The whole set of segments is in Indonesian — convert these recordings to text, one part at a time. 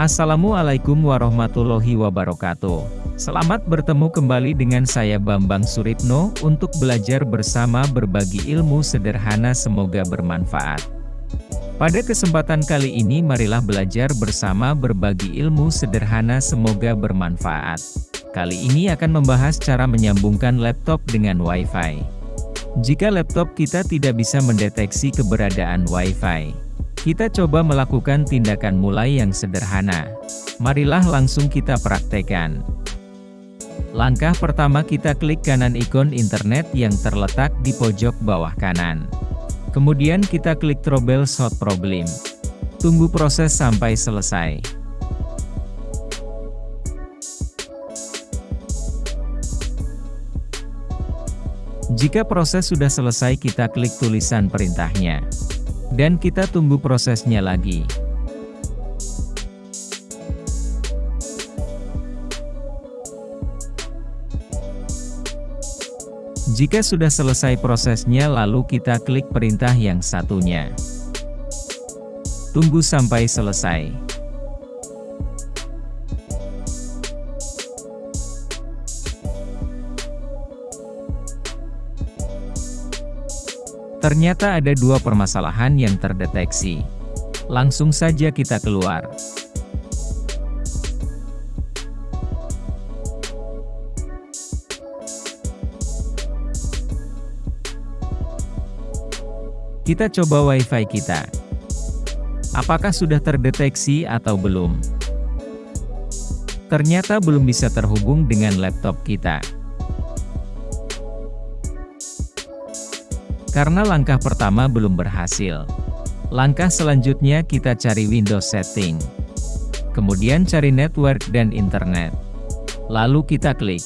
Assalamualaikum warahmatullahi wabarakatuh. Selamat bertemu kembali dengan saya Bambang Suripno untuk belajar bersama berbagi ilmu sederhana semoga bermanfaat. Pada kesempatan kali ini marilah belajar bersama berbagi ilmu sederhana semoga bermanfaat. Kali ini akan membahas cara menyambungkan laptop dengan WiFi. Jika laptop kita tidak bisa mendeteksi keberadaan WiFi, kita coba melakukan tindakan mulai yang sederhana. Marilah langsung kita praktekkan. Langkah pertama kita klik kanan ikon internet yang terletak di pojok bawah kanan. Kemudian kita klik troubleshoot problem. Tunggu proses sampai selesai. Jika proses sudah selesai kita klik tulisan perintahnya. Dan kita tunggu prosesnya lagi. Jika sudah selesai prosesnya lalu kita klik perintah yang satunya. Tunggu sampai selesai. Ternyata ada dua permasalahan yang terdeteksi. Langsung saja kita keluar. Kita coba WiFi kita. Apakah sudah terdeteksi atau belum? Ternyata belum bisa terhubung dengan laptop kita. Karena langkah pertama belum berhasil. Langkah selanjutnya kita cari Windows Setting. Kemudian cari Network dan Internet. Lalu kita klik.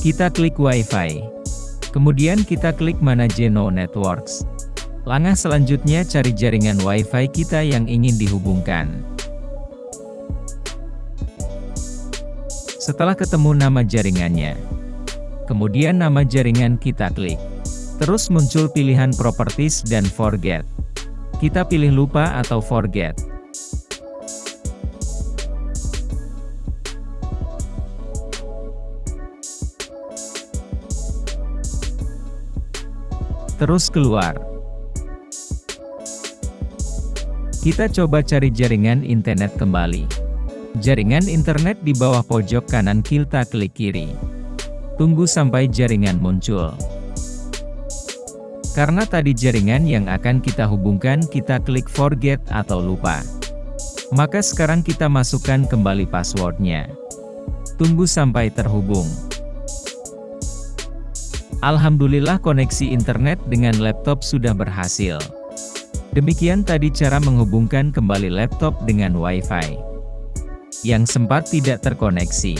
Kita klik Wi-Fi. Kemudian kita klik Manage No Networks. Langkah selanjutnya cari jaringan WiFi kita yang ingin dihubungkan. Setelah ketemu nama jaringannya, kemudian nama jaringan kita klik. Terus muncul pilihan Properties dan Forget. Kita pilih lupa atau forget. Terus keluar. Kita coba cari jaringan internet kembali. Jaringan internet di bawah pojok kanan kita klik kiri. Tunggu sampai jaringan muncul. Karena tadi jaringan yang akan kita hubungkan kita klik forget atau lupa. Maka sekarang kita masukkan kembali passwordnya. Tunggu sampai terhubung. Alhamdulillah koneksi internet dengan laptop sudah berhasil. Demikian tadi cara menghubungkan kembali laptop dengan Wi-Fi yang sempat tidak terkoneksi.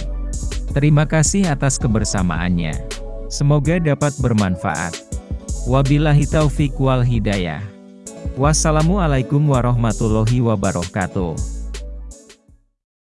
Terima kasih atas kebersamaannya. Semoga dapat bermanfaat. Wabillahi taufik wal hidayah. Wassalamualaikum warahmatullahi wabarakatuh.